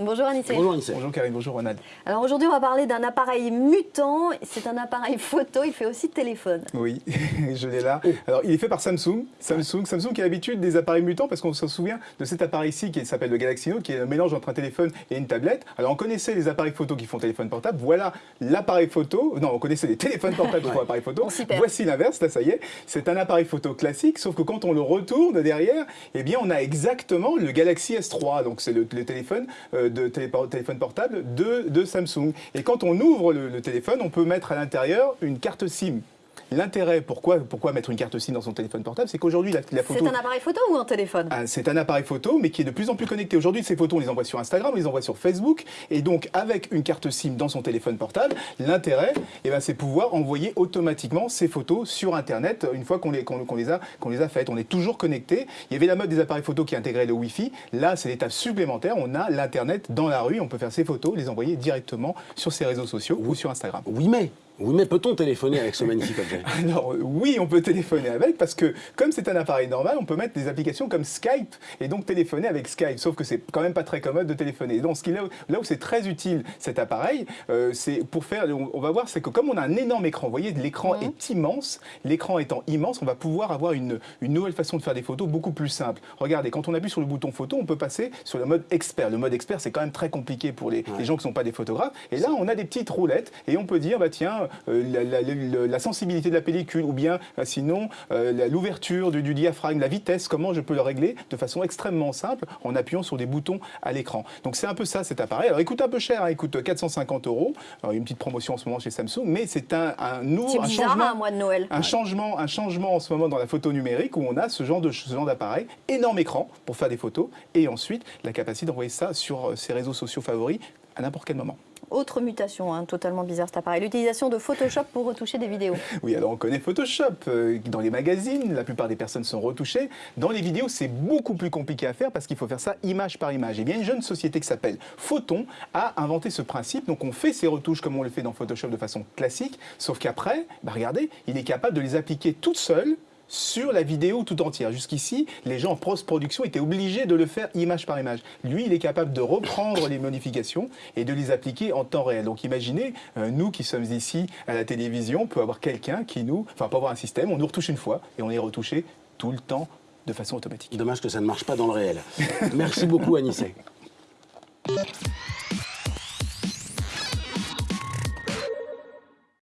Bonjour Anissé. Bonjour Anissé. Bonjour Karine, bonjour Ronald. Alors aujourd'hui, on va parler d'un appareil mutant. C'est un appareil photo, il fait aussi téléphone. Oui, je l'ai là. Alors, il est fait par Samsung. Samsung, Samsung qui a l'habitude des appareils mutants parce qu'on se souvient de cet appareil-ci qui s'appelle le Galaxy Note, qui est un mélange entre un téléphone et une tablette. Alors, on connaissait les appareils photo qui font téléphone portable. Voilà l'appareil photo. Non, on connaissait les téléphones portables qui font appareil photo. Voici l'inverse, là, ça y est. C'est un appareil photo classique, sauf que quand on le retourne derrière, eh bien, on a exactement le Galaxy S3. Donc, c'est le, le téléphone euh, de télé- téléphone portable de, de Samsung. Et quand on ouvre le, le téléphone, on peut mettre à l'intérieur une carte SIM. L'intérêt, pourquoi, pourquoi mettre une carte SIM dans son téléphone portable, c'est qu'aujourd'hui, la, la photo... C'est un appareil photo ou un téléphone? Ah, C'est un appareil photo, mais qui est de plus en plus connecté. Aujourd'hui, ces photos, on les envoie sur Instagram, on les envoie sur Facebook. Et donc, avec une carte SIM dans son téléphone portable, l'intérêt, eh ben, c'est pouvoir envoyer automatiquement ces photos sur Internet une fois qu'on les, a, qu'on les a faites. On est toujours connecté. Il y avait la mode des appareils photo qui intégrait le Wi-Fi. Là, c'est l'étape supplémentaire. On a l'Internet dans la rue. On peut faire ces photos, les envoyer directement sur ses réseaux sociaux ou sur Instagram. Oui mais, oui mais peut-on téléphoner avec ce magnifique objet? Alors oui, on peut téléphoner avec parce que comme c'est un appareil normal, on peut mettre des applications comme Skype et donc téléphoner avec Skype. Sauf que c'est quand même pas très commode de téléphoner. Et donc ce qui là, où- là où c'est très utile cet appareil, euh, c'est pour faire. On, on va voir, c'est que comme on a un énorme écran, vous voyez, l'écran est immense. L'écran étant immense, on va pouvoir avoir une, une nouvelle façon de faire des photos beaucoup plus simple. Regardez, quand on appuie sur le bouton photo, on peut passer sur le mode expert. Le mode expert, c'est quand même très compliqué pour les, les gens qui ne sont pas des photographes. Et là, on a des petites roulettes et on peut dire, bah tiens, euh, la, la- la- la sensibilité de la pellicule ou bien euh, sinon euh, l'ouverture du, du diaphragme, la vitesse, comment je peux le régler de façon extrêmement simple en appuyant sur des boutons à l'écran. Donc c'est un peu ça cet appareil. Alors il coûte un peu cher, hein, il coûte 450 euros. Alors, il y a une petite promotion en ce moment chez Samsung, mais c'est un, un nouveau C'est un bizarre, changement. un mois de Noël. Un changement, un changement en ce moment dans la photo numérique où on a ce genre de ce genre d'appareil, énorme écran pour faire des photos et ensuite la capacité d'envoyer ça sur ses réseaux sociaux favoris à n'importe quel moment. Autre mutation, hein, totalement bizarre cet appareil. L'utilisation de Photoshop pour retoucher des vidéos. Oui, alors on connaît Photoshop. Euh, Dans les magazines, la plupart des personnes sont retouchées. Dans les vidéos, c'est beaucoup plus compliqué à faire parce qu'il faut faire ça image par image. Et bien, une jeune société qui s'appelle Photon a inventé ce principe. Donc, on fait ces retouches comme on le fait dans Photoshop de façon classique. Sauf qu'après, bah, regardez, il est capable de les appliquer toutes seules sur la vidéo tout entière. Jusqu'ici, les gens en post-production étaient obligés de le faire image par image. Lui, il est capable de reprendre les modifications et de les appliquer en temps réel. Donc imaginez, euh, nous qui sommes ici à la télévision, on peut avoir quelqu'un qui nous, enfin pas avoir un système, on nous retouche une fois et on est retouché tout le temps de façon automatique. Dommage que ça ne marche pas dans le réel. Merci beaucoup Anissé.